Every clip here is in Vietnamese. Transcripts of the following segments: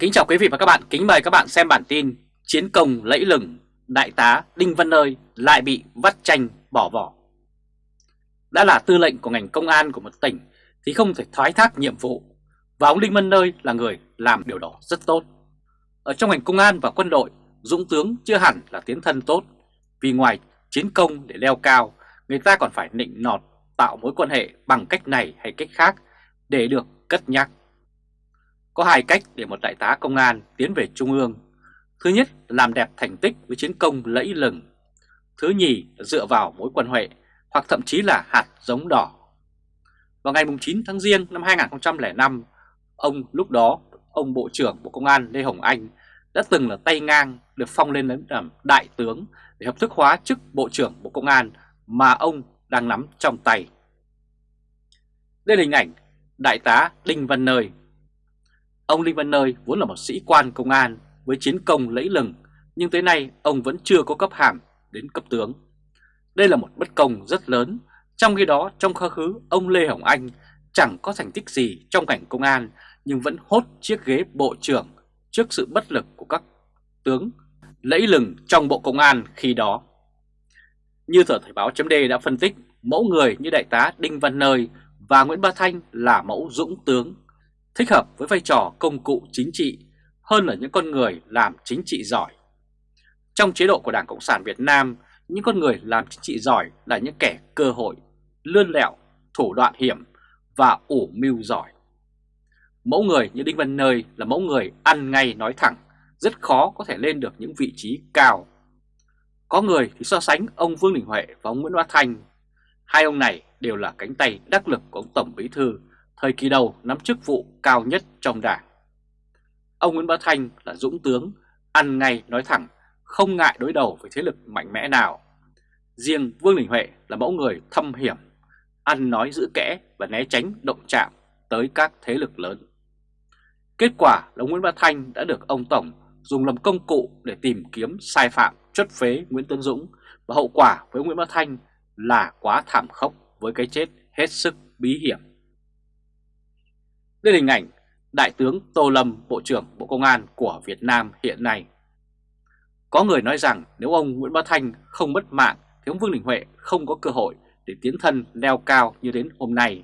Kính chào quý vị và các bạn, kính mời các bạn xem bản tin Chiến công lẫy lừng, Đại tá Đinh Văn Nơi lại bị vắt chanh bỏ vỏ. Đã là tư lệnh của ngành công an của một tỉnh thì không thể thoái thác nhiệm vụ Và ông Đinh Văn Nơi là người làm điều đó rất tốt. Ở trong ngành công an và quân đội, Dũng tướng chưa hẳn là tiến thân tốt. Vì ngoài chiến công để leo cao, người ta còn phải nịnh nọt tạo mối quan hệ bằng cách này hay cách khác để được cất nhắc có hai cách để một đại tá công an tiến về Trung ương. Thứ nhất là làm đẹp thành tích với chiến công lẫy lừng. Thứ nhì là dựa vào mối quan hệ hoặc thậm chí là hạt giống đỏ. Vào ngày 9 tháng Giêng năm 2005, ông lúc đó, ông Bộ trưởng Bộ Công an Lê Hồng Anh đã từng là tay ngang được phong lên đến làm đại tướng để hợp thức hóa chức Bộ trưởng Bộ Công an mà ông đang nắm trong tay. Đây là hình ảnh Đại tá Đinh Văn Nơi Ông Linh Văn Nơi vốn là một sĩ quan công an với chiến công lẫy lừng, nhưng tới nay ông vẫn chưa có cấp hàm đến cấp tướng. Đây là một bất công rất lớn, trong khi đó trong quá khứ ông Lê Hồng Anh chẳng có thành tích gì trong cảnh công an nhưng vẫn hốt chiếc ghế bộ trưởng trước sự bất lực của các tướng lẫy lừng trong bộ công an khi đó. Như tờ Thời báo chấm đã phân tích, mẫu người như đại tá Đinh Văn Nơi và Nguyễn Ba Thanh là mẫu dũng tướng thích hợp với vai trò công cụ chính trị hơn là những con người làm chính trị giỏi. Trong chế độ của Đảng Cộng sản Việt Nam, những con người làm chính trị giỏi là những kẻ cơ hội, lươn lẹo, thủ đoạn hiểm và ủ mưu giỏi. Mẫu người như Đinh Văn Nơi là mẫu người ăn ngay nói thẳng, rất khó có thể lên được những vị trí cao. Có người thì so sánh ông Vương Đình Huệ và ông Nguyễn Hoa Thanh. Hai ông này đều là cánh tay đắc lực của ông Tổng Bí Thư thời kỳ đầu nắm chức vụ cao nhất trong đảng. Ông Nguyễn Bá Thanh là dũng tướng, ăn ngay nói thẳng, không ngại đối đầu với thế lực mạnh mẽ nào. Riêng Vương Đình Huệ là mẫu người thâm hiểm, ăn nói giữ kẽ và né tránh động chạm tới các thế lực lớn. Kết quả là Nguyễn Bá Thanh đã được ông Tổng dùng làm công cụ để tìm kiếm sai phạm chất phế Nguyễn Tân Dũng và hậu quả với Nguyễn Bá Thanh là quá thảm khốc với cái chết hết sức bí hiểm. Đây là hình ảnh Đại tướng Tô Lâm, Bộ trưởng Bộ Công an của Việt Nam hiện nay. Có người nói rằng nếu ông Nguyễn Bá Thanh không mất mạng thì ông Vương Đình Huệ không có cơ hội để tiến thân leo cao như đến hôm nay.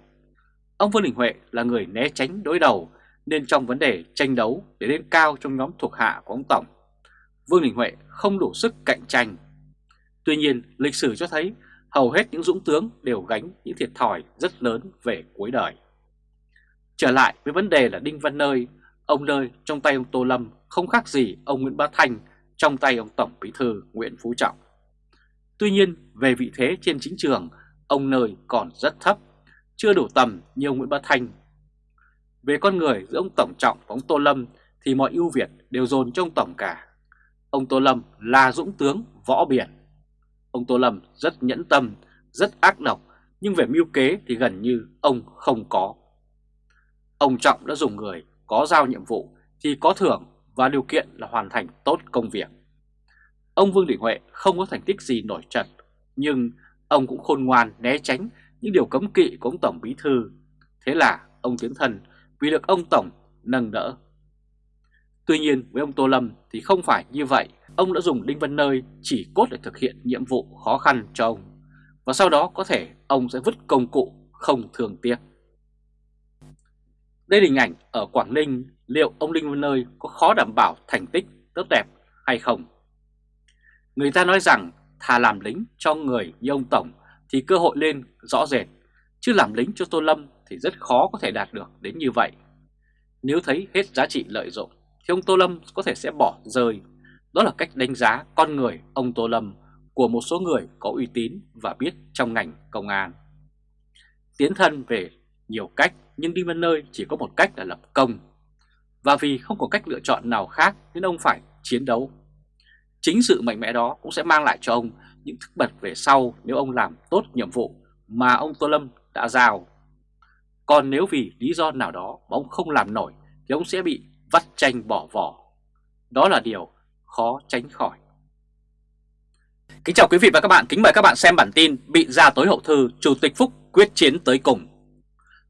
Ông Vương Đình Huệ là người né tránh đối đầu nên trong vấn đề tranh đấu để lên cao trong nhóm thuộc hạ của ông Tổng, Vương Đình Huệ không đủ sức cạnh tranh. Tuy nhiên, lịch sử cho thấy hầu hết những dũng tướng đều gánh những thiệt thòi rất lớn về cuối đời. Trở lại với vấn đề là Đinh Văn Nơi, ông Nơi trong tay ông Tô Lâm không khác gì ông Nguyễn Bá thành trong tay ông Tổng Bí Thư Nguyễn Phú Trọng. Tuy nhiên, về vị thế trên chính trường, ông Nơi còn rất thấp, chưa đủ tầm như ông Nguyễn Bá thành Về con người giữa ông Tổng Trọng và ông Tô Lâm thì mọi ưu việt đều dồn trong Tổng cả. Ông Tô Lâm là dũng tướng võ biển. Ông Tô Lâm rất nhẫn tâm, rất ác độc, nhưng về mưu kế thì gần như ông không có. Ông Trọng đã dùng người có giao nhiệm vụ thì có thưởng và điều kiện là hoàn thành tốt công việc. Ông Vương Đình Huệ không có thành tích gì nổi trật, nhưng ông cũng khôn ngoan né tránh những điều cấm kỵ của ông Tổng Bí Thư. Thế là ông tiến thần vì được ông Tổng nâng đỡ. Tuy nhiên với ông Tô Lâm thì không phải như vậy, ông đã dùng Đinh Văn Nơi chỉ cốt để thực hiện nhiệm vụ khó khăn cho ông. Và sau đó có thể ông sẽ vứt công cụ không thường tiếc. Đây là hình ảnh ở Quảng Ninh, liệu ông Linh Văn Nơi có khó đảm bảo thành tích tốt đẹp hay không? Người ta nói rằng thà làm lính cho người như ông Tổng thì cơ hội lên rõ rệt, chứ làm lính cho Tô Lâm thì rất khó có thể đạt được đến như vậy. Nếu thấy hết giá trị lợi dụng thì ông Tô Lâm có thể sẽ bỏ rơi. Đó là cách đánh giá con người ông Tô Lâm của một số người có uy tín và biết trong ngành công an. Tiến thân về nhiều cách nhưng đi bên nơi chỉ có một cách là lập công. Và vì không có cách lựa chọn nào khác nên ông phải chiến đấu. Chính sự mạnh mẽ đó cũng sẽ mang lại cho ông những thức bật về sau nếu ông làm tốt nhiệm vụ mà ông Tô Lâm đã giao. Còn nếu vì lý do nào đó mà ông không làm nổi thì ông sẽ bị vắt tranh bỏ vỏ. Đó là điều khó tránh khỏi. Kính chào quý vị và các bạn, kính mời các bạn xem bản tin Bị ra tối hậu thư Chủ tịch Phúc quyết chiến tới cùng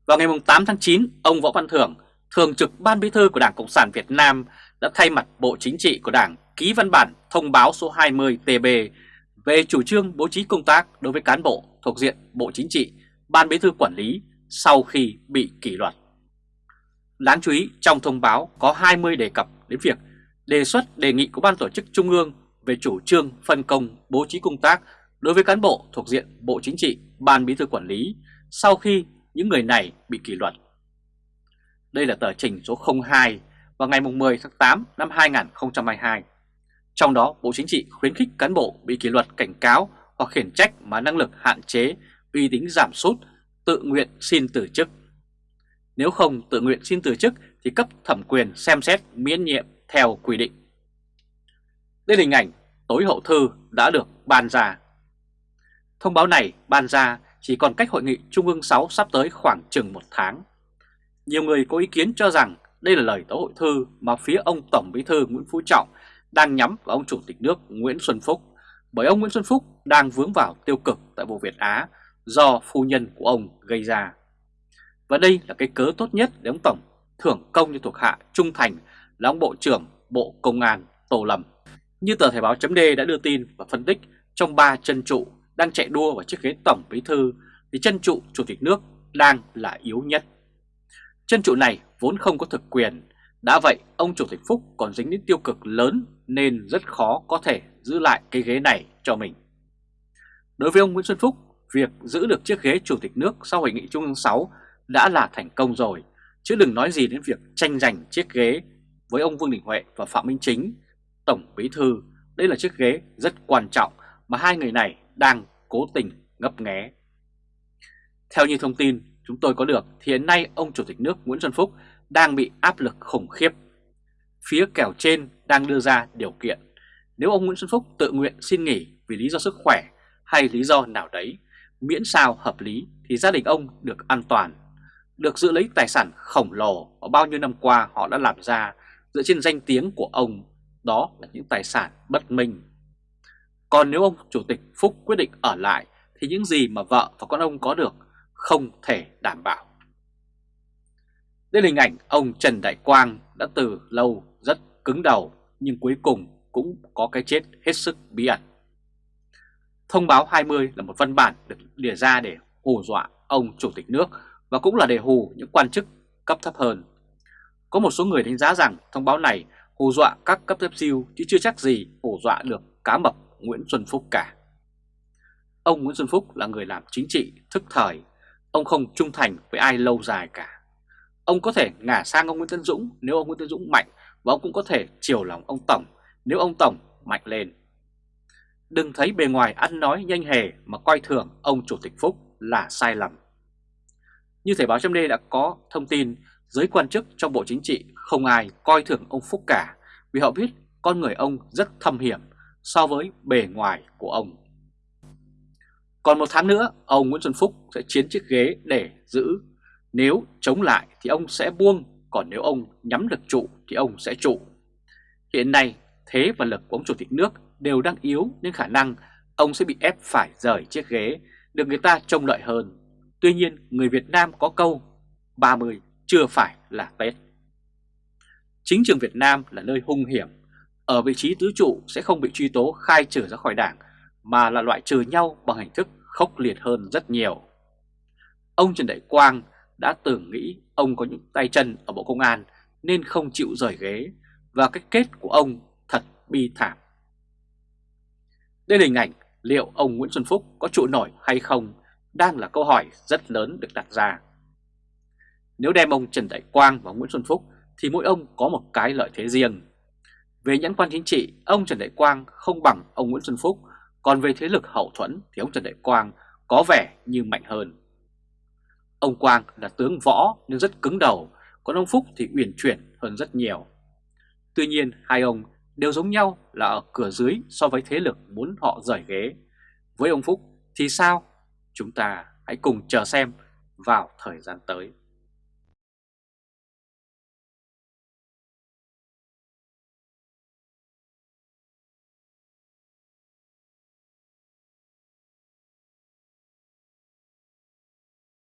vào ngày 8 tháng 9, ông Võ Văn Thưởng, Thường trực Ban Bí thư của Đảng Cộng sản Việt Nam đã thay mặt Bộ Chính trị của Đảng ký văn bản thông báo số 20 TB về chủ trương bố trí công tác đối với cán bộ thuộc diện Bộ Chính trị, Ban Bí thư quản lý sau khi bị kỷ luật. Đáng chú ý trong thông báo có 20 đề cập đến việc đề xuất đề nghị của Ban Tổ chức Trung ương về chủ trương phân công bố trí công tác đối với cán bộ thuộc diện Bộ Chính trị, Ban Bí thư Quản lý sau khi những người này bị kỷ luật. Đây là tờ trình số 02 vào ngày 10 tháng 8 năm 2022. Trong đó, Bộ Chính trị khuyến khích cán bộ bị kỷ luật cảnh cáo hoặc khiển trách mà năng lực hạn chế, uy tín giảm sút, tự nguyện xin từ chức. Nếu không tự nguyện xin từ chức thì cấp thẩm quyền xem xét miễn nhiệm theo quy định. Đây là hình ảnh tối hậu thư đã được ban ra. Thông báo này ban ra chỉ còn cách hội nghị Trung ương 6 sắp tới khoảng chừng một tháng. Nhiều người có ý kiến cho rằng đây là lời tố hội thư mà phía ông Tổng Bí thư Nguyễn Phú Trọng đang nhắm vào ông Chủ tịch nước Nguyễn Xuân Phúc, bởi ông Nguyễn Xuân Phúc đang vướng vào tiêu cực tại vụ Việt Á do phu nhân của ông gây ra. Và đây là cái cớ tốt nhất để ông Tổng thưởng công cho thuộc hạ trung thành là ông Bộ trưởng Bộ Công an Tô Lâm. Như tờ Thời báo chấm đã đưa tin và phân tích, trong ba chân trụ đang chạy đua vào chiếc ghế Tổng Bí Thư thì chân trụ Chủ tịch nước đang là yếu nhất. Chân trụ này vốn không có thực quyền, đã vậy ông Chủ tịch Phúc còn dính đến tiêu cực lớn nên rất khó có thể giữ lại cái ghế này cho mình. Đối với ông Nguyễn Xuân Phúc, việc giữ được chiếc ghế Chủ tịch nước sau Hội nghị Trung ương 6 đã là thành công rồi, chứ đừng nói gì đến việc tranh giành chiếc ghế với ông Vương Đình Huệ và Phạm Minh Chính, Tổng Bí Thư. Đây là chiếc ghế rất quan trọng mà hai người này đang cố tình ngấp nghé. Theo như thông tin chúng tôi có được thì hiện nay ông Chủ tịch nước Nguyễn Xuân Phúc đang bị áp lực khủng khiếp. Phía kèo trên đang đưa ra điều kiện nếu ông Nguyễn Xuân Phúc tự nguyện xin nghỉ vì lý do sức khỏe hay lý do nào đấy, miễn sao hợp lý thì gia đình ông được an toàn, được giữ lấy tài sản khổng lồ mà bao nhiêu năm qua họ đã làm ra dựa trên danh tiếng của ông, đó là những tài sản bất minh. Còn nếu ông Chủ tịch Phúc quyết định ở lại, thì những gì mà vợ và con ông có được không thể đảm bảo. Đây là hình ảnh ông Trần Đại Quang đã từ lâu rất cứng đầu, nhưng cuối cùng cũng có cái chết hết sức bí ẩn. Thông báo 20 là một văn bản được lìa ra để hù dọa ông Chủ tịch nước và cũng là để hù những quan chức cấp thấp hơn. Có một số người đánh giá rằng thông báo này hù dọa các cấp thấp siêu chứ chưa chắc gì hù dọa được cá mập Nguyễn Xuân Phúc cả. Ông Nguyễn Xuân Phúc là người làm chính trị thức thời, ông không trung thành với ai lâu dài cả. Ông có thể ngả sang ông Nguyễn Tân Dũng nếu ông Nguyễn Tân Dũng mạnh và ông cũng có thể chiều lòng ông Tổng nếu ông Tổng mạnh lên. Đừng thấy bề ngoài ăn nói nhanh hề mà coi thường ông Chủ tịch Phúc là sai lầm. Như thể báo trong đây đã có thông tin giới quan chức trong Bộ Chính trị không ai coi thường ông Phúc cả vì họ biết con người ông rất thâm hiểm so với bề ngoài của ông. Còn một tháng nữa, ông Nguyễn Xuân Phúc sẽ chiến chiếc ghế để giữ. Nếu chống lại thì ông sẽ buông, còn nếu ông nhắm được trụ thì ông sẽ trụ. Hiện nay, thế và lực của ông Chủ tịch nước đều đang yếu nên khả năng ông sẽ bị ép phải rời chiếc ghế, được người ta trông lợi hơn. Tuy nhiên, người Việt Nam có câu 30 chưa phải là Tết. Chính trường Việt Nam là nơi hung hiểm, ở vị trí tứ trụ sẽ không bị truy tố khai trừ ra khỏi đảng, mà là loại trừ nhau bằng hình thức khốc liệt hơn rất nhiều. Ông Trần Đại Quang đã tưởng nghĩ ông có những tay chân ở Bộ Công an nên không chịu rời ghế và cái kết của ông thật bi thảm. Đây là hình ảnh liệu ông Nguyễn Xuân Phúc có trụ nổi hay không đang là câu hỏi rất lớn được đặt ra. Nếu đem ông Trần Đại Quang và Nguyễn Xuân Phúc thì mỗi ông có một cái lợi thế riêng. Về nhãn quan chính trị, ông Trần Đại Quang không bằng ông Nguyễn Xuân Phúc, còn về thế lực hậu thuẫn thì ông Trần Đại Quang có vẻ như mạnh hơn. Ông Quang là tướng võ nhưng rất cứng đầu, còn ông Phúc thì uyển chuyển hơn rất nhiều. Tuy nhiên hai ông đều giống nhau là ở cửa dưới so với thế lực muốn họ rời ghế. Với ông Phúc thì sao? Chúng ta hãy cùng chờ xem vào thời gian tới.